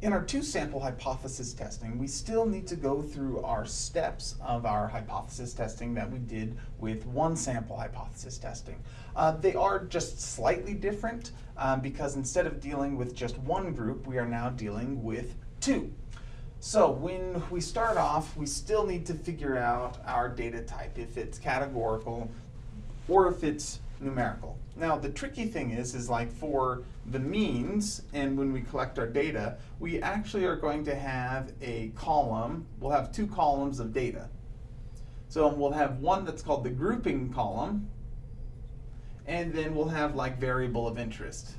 in our two sample hypothesis testing, we still need to go through our steps of our hypothesis testing that we did with one sample hypothesis testing. Uh, they are just slightly different um, because instead of dealing with just one group, we are now dealing with two. So when we start off, we still need to figure out our data type, if it's categorical or if it's numerical. Now the tricky thing is, is like for the means and when we collect our data, we actually are going to have a column, we'll have two columns of data. So we'll have one that's called the grouping column, and then we'll have like variable of interest.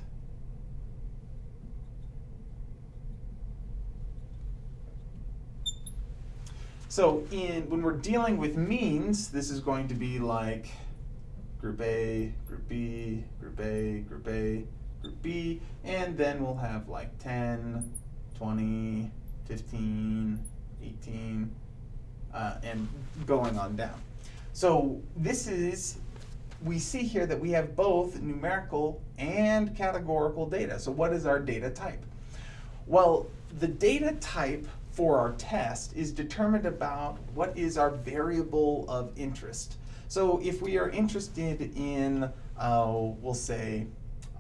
So in when we're dealing with means, this is going to be like group A, group B, group A, group A, group B, and then we'll have like 10, 20, 15, 18, uh, and going on down. So this is, we see here that we have both numerical and categorical data. So what is our data type? Well, the data type for our test is determined about what is our variable of interest. So if we are interested in, uh, we'll say,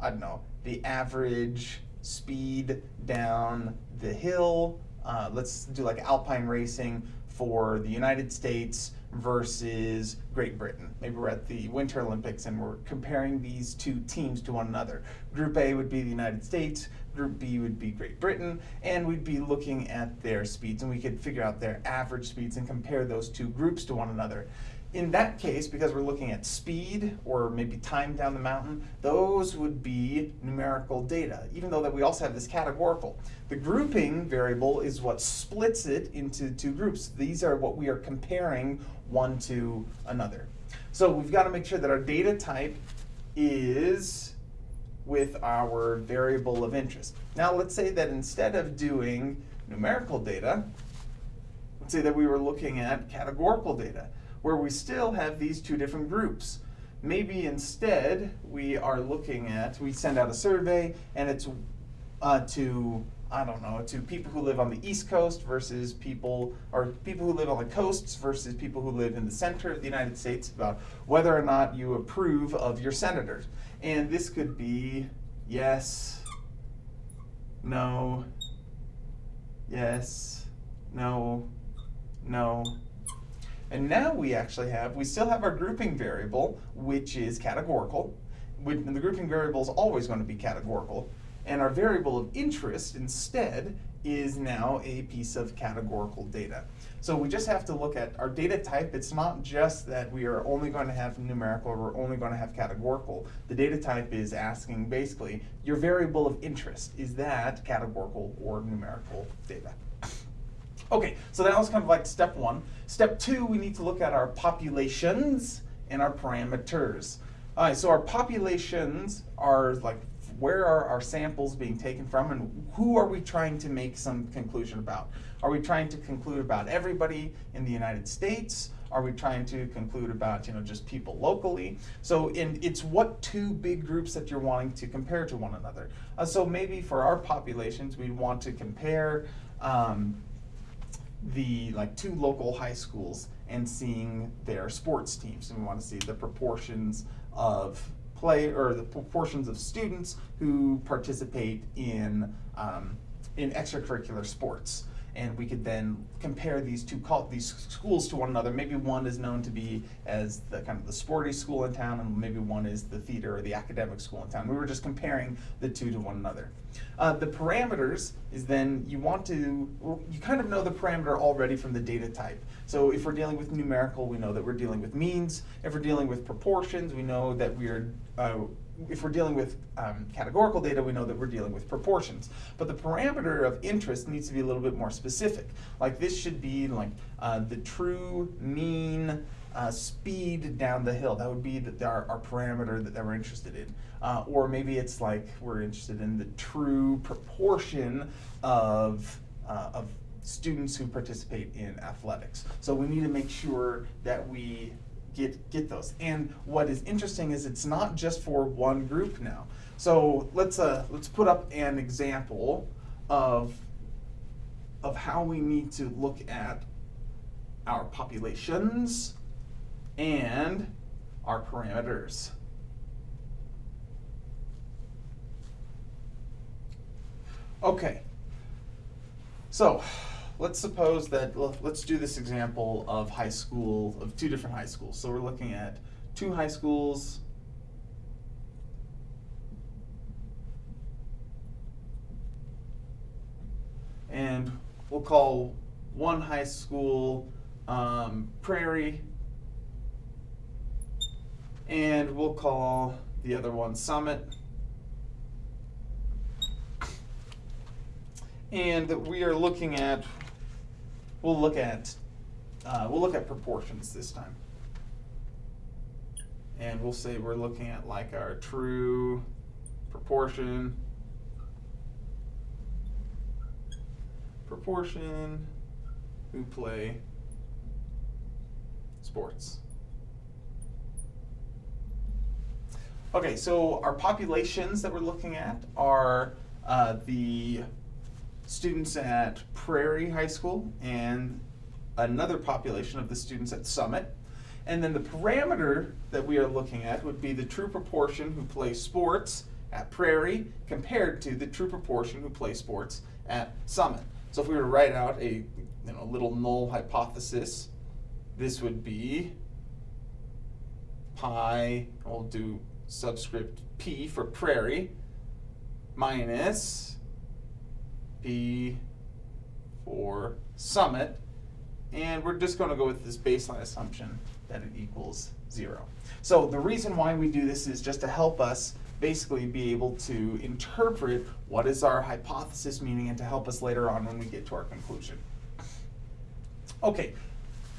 I don't know, the average speed down the hill, uh, let's do like alpine racing for the United States versus Great Britain. Maybe we're at the Winter Olympics and we're comparing these two teams to one another. Group A would be the United States, Group B would be Great Britain, and we'd be looking at their speeds and we could figure out their average speeds and compare those two groups to one another in that case, because we're looking at speed or maybe time down the mountain, those would be numerical data, even though that we also have this categorical. The grouping variable is what splits it into two groups. These are what we are comparing one to another. So we've got to make sure that our data type is with our variable of interest. Now let's say that instead of doing numerical data, let's say that we were looking at categorical data where we still have these two different groups. Maybe instead we are looking at, we send out a survey and it's uh, to, I don't know, to people who live on the East Coast versus people, or people who live on the coasts versus people who live in the center of the United States about whether or not you approve of your senators. And this could be yes, no, yes, no, no, and now we actually have, we still have our grouping variable, which is categorical. And the grouping variable is always going to be categorical. And our variable of interest instead is now a piece of categorical data. So we just have to look at our data type. It's not just that we are only going to have numerical or we're only going to have categorical. The data type is asking basically your variable of interest. Is that categorical or numerical data? Okay, so that was kind of like step one. Step two, we need to look at our populations and our parameters. All right, so our populations are like where are our samples being taken from and who are we trying to make some conclusion about? Are we trying to conclude about everybody in the United States? Are we trying to conclude about you know just people locally? So in, it's what two big groups that you're wanting to compare to one another. Uh, so maybe for our populations, we want to compare um, the like two local high schools and seeing their sports teams. And we want to see the proportions of play or the proportions of students who participate in um, in extracurricular sports and we could then compare these two these schools to one another. Maybe one is known to be as the kind of the sporty school in town, and maybe one is the theater or the academic school in town. We were just comparing the two to one another. Uh, the parameters is then you want to you kind of know the parameter already from the data type. So if we're dealing with numerical, we know that we're dealing with means. If we're dealing with proportions, we know that we are uh, if we're dealing with um, categorical data, we know that we're dealing with proportions. But the parameter of interest needs to be a little bit more specific. Like this should be like uh, the true mean uh, speed down the hill. That would be the, our, our parameter that, that, we're interested in. Uh, or maybe it's like we're interested in the true proportion of, uh, of students who participate in athletics. So we need to make sure that we get, get those. And what is interesting is it's not just for one group now. So let's, uh, let's put up an example of of how we need to look at our populations and our parameters. Okay, so let's suppose that, let's do this example of high school, of two different high schools. So we're looking at two high schools. And we'll call one high school um, Prairie. And we'll call the other one Summit. And that we are looking at, we'll look at, uh, we'll look at proportions this time. And we'll say we're looking at like our true proportion. Proportion who play sports. Okay, so our populations that we're looking at are uh, the students at Prairie High School and another population of the students at Summit. And then the parameter that we are looking at would be the true proportion who play sports at Prairie compared to the true proportion who play sports at Summit. So if we were to write out a you know, little null hypothesis, this would be pi, we'll do subscript p for Prairie, minus p for Summit, and we're just going to go with this baseline assumption that it equals zero. So the reason why we do this is just to help us basically be able to interpret what is our hypothesis meaning and to help us later on when we get to our conclusion. Okay,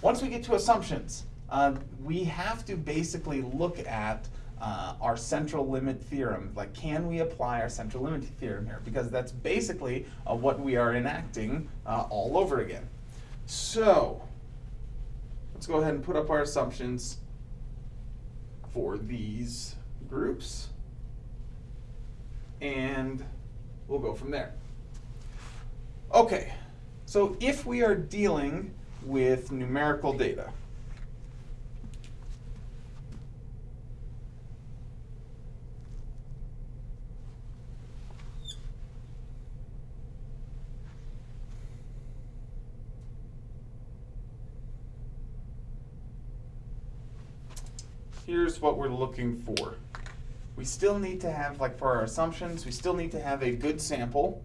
once we get to assumptions, uh, we have to basically look at uh, our central limit theorem. Like, can we apply our central limit theorem here? Because that's basically uh, what we are enacting uh, all over again. So, let's go ahead and put up our assumptions for these groups. And we'll go from there. Okay, so if we are dealing with numerical data, here's what we're looking for. We still need to have, like for our assumptions, we still need to have a good sample.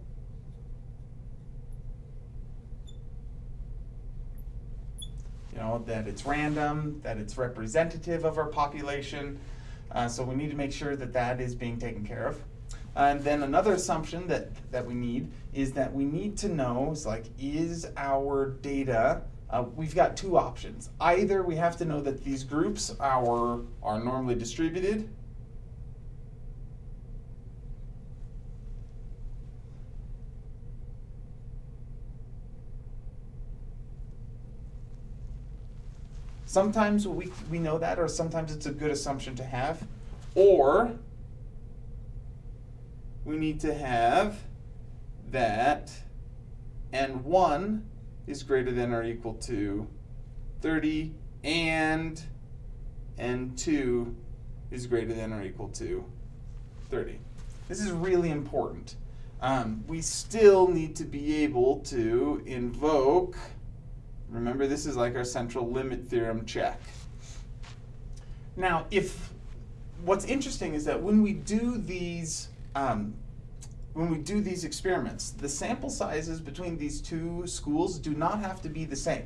You know, that it's random, that it's representative of our population. Uh, so we need to make sure that that is being taken care of. And then another assumption that, that we need is that we need to know, is like, is our data uh, we've got two options. Either we have to know that these groups are, are normally distributed, Sometimes we, we know that, or sometimes it's a good assumption to have. Or we need to have that n1 is greater than or equal to 30 and n2 is greater than or equal to 30. This is really important. Um, we still need to be able to invoke, remember this is like our central limit theorem check. Now, if what's interesting is that when we do these um, when we do these experiments, the sample sizes between these two schools do not have to be the same.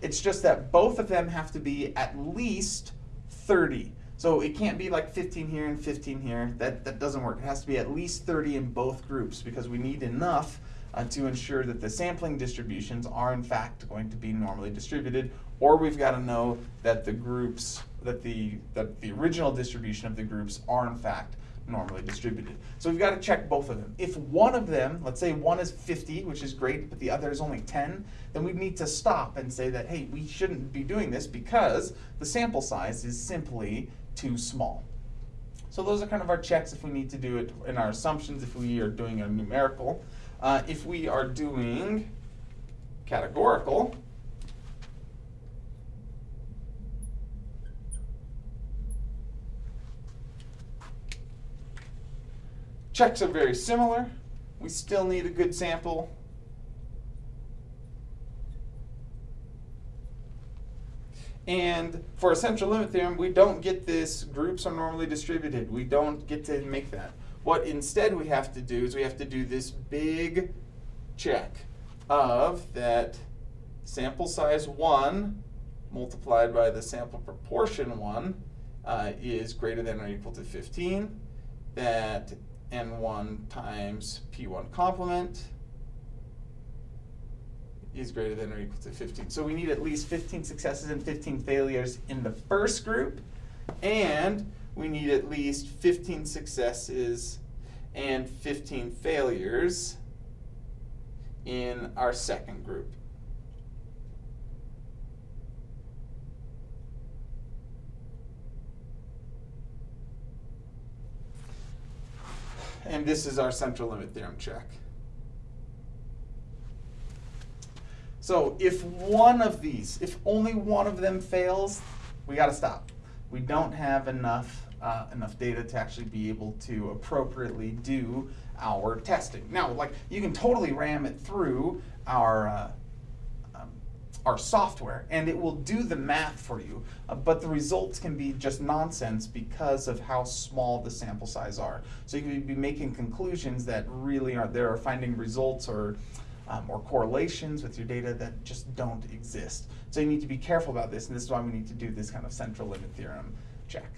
It's just that both of them have to be at least 30. So it can't be like 15 here and 15 here. That, that doesn't work. It has to be at least 30 in both groups because we need enough uh, to ensure that the sampling distributions are in fact going to be normally distributed or we've got to know that the groups, that the, that the original distribution of the groups are in fact normally distributed. So we've got to check both of them. If one of them, let's say one is 50, which is great, but the other is only 10, then we need to stop and say that, hey, we shouldn't be doing this because the sample size is simply too small. So those are kind of our checks if we need to do it in our assumptions, if we are doing a numerical. Uh, if we are doing categorical, checks are very similar. We still need a good sample. And for a central limit theorem, we don't get this groups are normally distributed. We don't get to make that. What instead we have to do is we have to do this big check of that sample size 1 multiplied by the sample proportion 1 uh, is greater than or equal to 15. That n1 times p1 complement is greater than or equal to 15. So we need at least 15 successes and 15 failures in the first group, and we need at least 15 successes and 15 failures in our second group. And this is our central limit theorem check. So if one of these, if only one of them fails, we got to stop. We don't have enough uh, enough data to actually be able to appropriately do our testing. Now, like you can totally ram it through our uh, our software, and it will do the math for you. Uh, but the results can be just nonsense because of how small the sample size are. So you could be making conclusions that really aren't there are finding results or um, or correlations with your data that just don't exist. So you need to be careful about this, and this is why we need to do this kind of central limit theorem check.